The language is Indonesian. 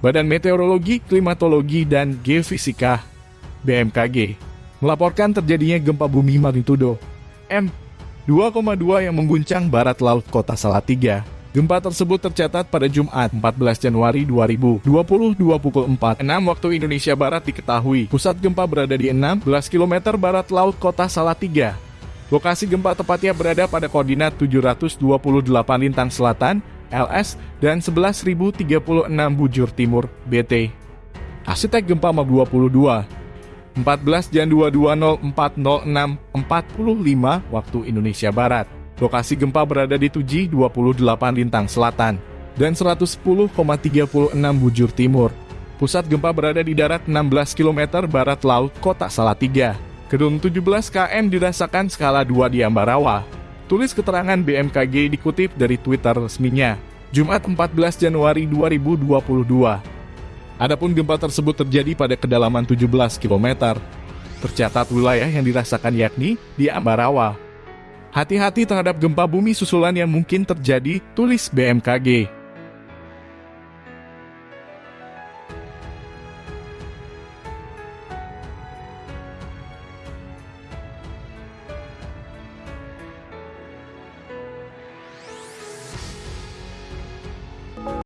Badan Meteorologi, Klimatologi, dan Geofisika BMKG melaporkan terjadinya gempa bumi magnitudo M 2,2 yang mengguncang barat laut kota Salatiga. Gempa tersebut tercatat pada Jumat 14 Januari 2020 pukul 4.06 waktu Indonesia Barat diketahui. Pusat gempa berada di 16 km barat laut kota Salatiga. Lokasi gempa tepatnya berada pada koordinat 728 lintang selatan, LS, dan 11.036 bujur timur, BT. Arsitek gempa MAB 22 14 Jan 2204045 waktu Indonesia Barat. Lokasi gempa berada di Tuji 28 Lintang Selatan dan 110,36 bujur timur. Pusat gempa berada di darat 16 km barat laut kota Salatiga. Gedung 17 km dirasakan skala 2 di Ambarawa. Tulis keterangan BMKG dikutip dari Twitter resminya. Jumat 14 Januari 2022. Adapun gempa tersebut terjadi pada kedalaman 17 km. Tercatat wilayah yang dirasakan yakni di Ambarawa. Hati-hati terhadap gempa bumi susulan yang mungkin terjadi, tulis BMKG.